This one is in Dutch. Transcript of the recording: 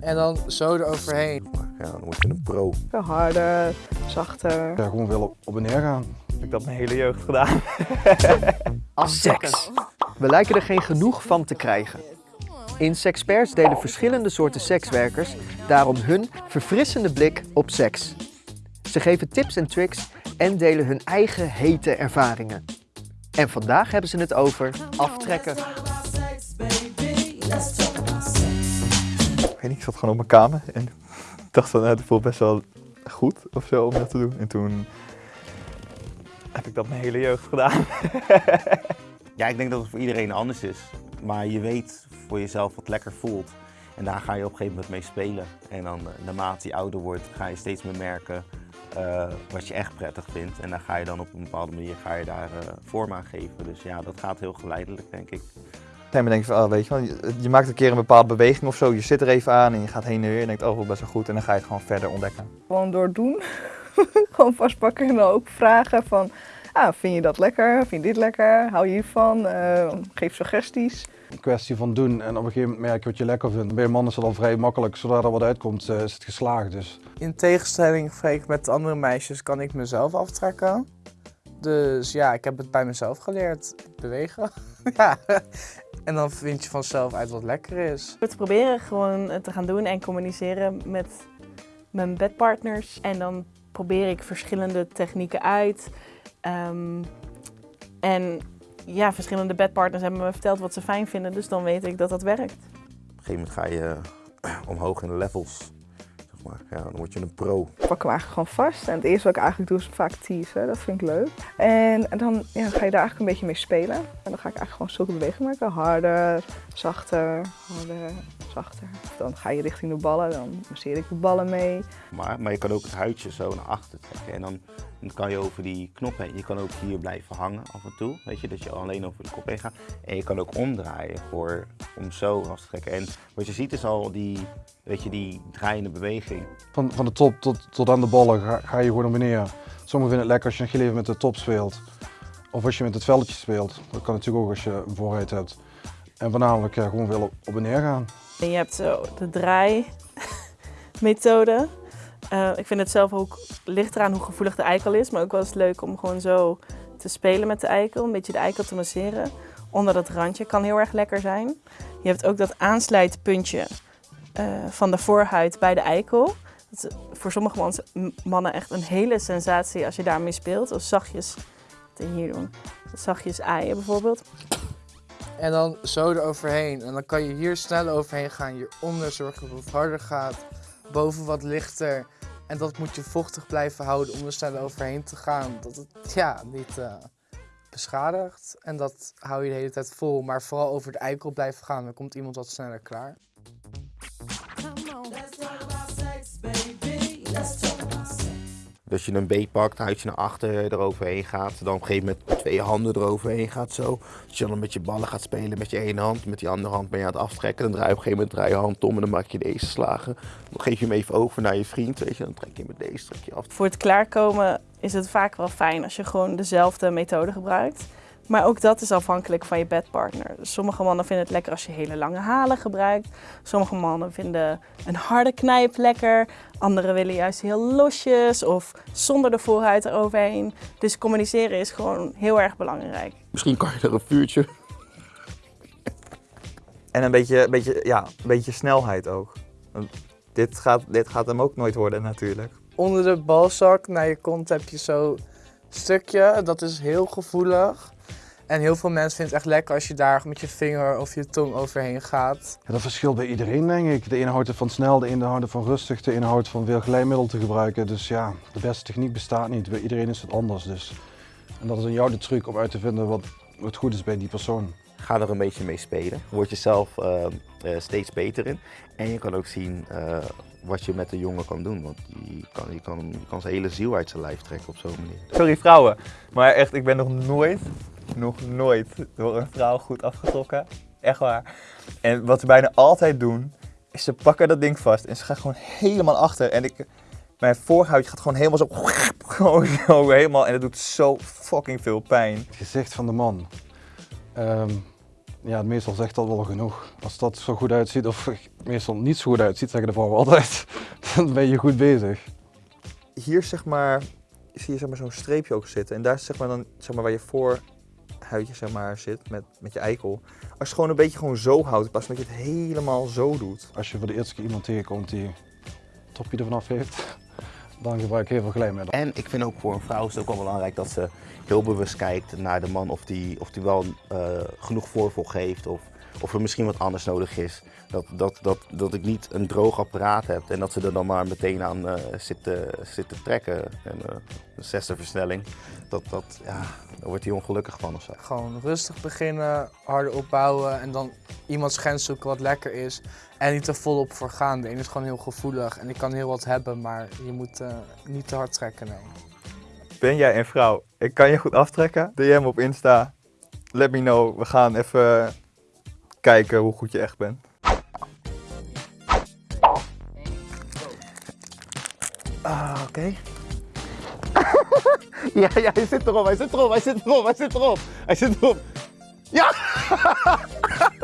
En dan zo eroverheen. Ja, dan word je een pro. Harder, zachter. Ja, gewoon wel op, op en neer gaan. Heb ik dat mijn hele jeugd gedaan. Seks. We lijken er geen genoeg van te krijgen. In Sexperts delen verschillende soorten sekswerkers daarom hun verfrissende blik op seks. Ze geven tips en tricks en delen hun eigen hete ervaringen. En vandaag hebben ze het over aftrekken. Ik weet niet, ik zat gewoon op mijn kamer en dacht van, nou, het voelt best wel goed of zo om dat te doen. En toen heb ik dat mijn hele jeugd gedaan. Ja, ik denk dat het voor iedereen anders is. Maar je weet voor jezelf wat lekker voelt. En daar ga je op een gegeven moment mee spelen. En dan eh, naarmate je ouder wordt, ga je steeds meer merken eh, wat je echt prettig vindt. En dan ga je dan op een bepaalde manier ga je daar eh, vorm aan geven. Dus ja, dat gaat heel geleidelijk, denk ik. Denk je van, oh, weet je wel, je, je maakt een keer een bepaalde beweging of zo, je zit er even aan en je gaat heen en weer en denkt, oh, best wel goed. En dan ga je het gewoon verder ontdekken. Gewoon door doen. Gewoon vastpakken en dan ook vragen van... Ah, vind je dat lekker? Vind je dit lekker? Hou je hiervan? Eh, geef suggesties. Een kwestie van doen en op een gegeven moment merk je wat je lekker vindt. Bij een man is het al vrij makkelijk. Zodra er wat uitkomt eh, is het geslaagd. Dus In tegenstelling met andere meisjes kan ik mezelf aftrekken. Dus ja, ik heb het bij mezelf geleerd. Bewegen. ja. En dan vind je vanzelf uit wat lekker is. Te proberen gewoon te gaan doen en communiceren met mijn bedpartners. En dan probeer ik verschillende technieken uit. Ehm, en ja, verschillende bedpartners hebben me verteld wat ze fijn vinden, dus dan weet ik dat dat werkt. Op een gegeven moment ga je eh, omhoog in de levels. Zeg maar. ja, dan word je een pro. Ik pak hem eigenlijk gewoon vast. En het eerste wat ik eigenlijk doe is vaak teasen. Dat vind ik leuk. En, en dan ja, ga je daar eigenlijk een beetje mee spelen. En dan ga ik eigenlijk gewoon zulke bewegingen maken. Harder, zachter, harder, zachter. Dan ga je richting de ballen. Dan masseer ik de ballen mee. Maar, maar je kan ook het huidje zo naar achter trekken. En dan, dan kan je over die knop heen. Je kan ook hier blijven hangen af en toe. Weet je, dat je alleen over de kop heen gaat. En je kan ook omdraaien voor, om zo vast te trekken. En wat je ziet is al die, weet je, die draaiende beweging. van, van de top tot, tot aan de ballen ga, ga je gewoon naar beneden. Sommigen vinden het lekker als je nog heel even met de top speelt. Of als je met het velletje speelt. Dat kan natuurlijk ook als je een vooruit hebt. En voornamelijk ja, gewoon op, op en neer gaan. En je hebt zo de draaimethode. Eh ik vind het zelf ook, ligt eraan hoe gevoelig de eikel is, maar ook wel eens leuk om gewoon zo te spelen met de eikel. Een beetje de eikel te masseren. Onder dat randje kan heel erg lekker zijn. Je hebt ook dat aansluitpuntje eh, van de voorhuid bij de eikel. Dat is voor sommige mannen echt een hele sensatie als je daarmee speelt. Of zachtjes, wat hier doen, zachtjes aaien bijvoorbeeld. En dan zo eroverheen. En dan kan je hier snel overheen gaan. Hieronder zorgen dat het harder gaat. Boven wat lichter. En dat moet je vochtig blijven houden om er snel overheen te gaan. Dat het ja, niet eh, beschadigt. En dat hou je de hele tijd vol. Maar vooral over de eikel blijven gaan. Dan komt iemand wat sneller klaar. Dus je een B pakt, huidje naar achter eroverheen gaat. Dan op een gegeven moment twee handen eroverheen gaat zo. Als je dan met je ballen gaat spelen met je ene hand. Met die andere hand ben je aan het aftrekken. Dan draai je op een gegeven moment draai je hand om en dan maak je deze slagen. Dan geef je hem even over naar je vriend. Weet je, dan trek je met deze trek je af. Voor het klaarkomen is het vaak wel fijn als je gewoon dezelfde methode gebruikt. Maar ook dat is afhankelijk van je bedpartner. Sommige mannen vinden het lekker als je hele lange halen gebruikt. Sommige mannen vinden een harde knijp lekker. Anderen willen juist heel losjes of zonder de voorhuid eroverheen. Dus communiceren is gewoon heel erg belangrijk. Misschien kan je er een vuurtje. En een beetje, een beetje, ja, een beetje snelheid ook. Want Dit gaat, dit gaat hem ook nooit worden natuurlijk. Onder de balzak naar je kont heb je zo'n stukje. Dat is heel gevoelig. En heel veel mensen vinden het echt lekker als je daar met je vinger of je tong overheen gaat. Ja, dat verschilt bij iedereen denk ik. De ene houdt het van snel, de ene houdt het van rustig, de ene houdt van veel glijmiddel te gebruiken. Dus ja, de beste techniek bestaat niet. Bij iedereen is het anders. Dus. En dat is aan jou de truc om uit te vinden wat, wat goed is bij die persoon. Ga er een beetje mee spelen. Word je zelf eh, eh, steeds beter in. En je kan ook zien eh, wat je met de jongen kan doen. Want je kan, je, kan, je kan zijn hele ziel uit zijn lijf trekken op zo'n manier. Sorry vrouwen, maar echt, ik ben nog nooit, nog nooit door een vrouw goed afgetrokken. Echt waar. En wat ze bijna altijd doen, is ze pakken dat ding vast en ze gaan gewoon helemaal achter. En ik, mijn voorhuidje gaat gewoon helemaal zo, gewoon zo helemaal. En dat doet zo fucking veel pijn. Het gezicht van de man. Ehm, ja, meestal zegt dat wel genoeg. Als dat zo goed uitziet, of meestal niet zo goed uitziet, zeggen de vrouwen altijd, dan ben je goed bezig. Hier zeg maar, zie je zeg maar, zo'n streepje ook zitten. En daar zeg maar dan zeg maar, waar je voorhuidje zeg maar, zit met, met je eikel. Als je het gewoon een beetje gewoon zo houdt, van dat je het helemaal zo doet. Als je voor de eerste keer iemand tegenkomt die het topje ervan af heeft, dan gebruik ik heel veel glijmiddel. En ik vind ook voor een vrouw is het ook wel belangrijk dat ze heel bewust kijkt naar de man of die, of die wel eh, genoeg voorvoeg heeft of, of er misschien wat anders nodig is. Dat, dat, dat, dat ik niet een droog apparaat heb en dat ze er dan maar meteen aan eh zitten, zitten trekken. En eh, een zesde versnelling, dat, dat, ja, daar wordt hij ongelukkig van of zo. Gewoon rustig beginnen, harder opbouwen en dan iemands grens zoeken wat lekker is. En niet er volop voor gaan. De ene is gewoon heel gevoelig en die kan heel wat hebben, maar je moet eh, niet te hard trekken, nee. Ben jij een vrouw? Ik kan je goed aftrekken. DM op Insta. Let me know. We gaan even kijken hoe goed je echt bent. Ah, oké. ja, ja, hij zit erop, hij zit erop, hij zit erop, hij zit erop. Hij zit erop. Ja!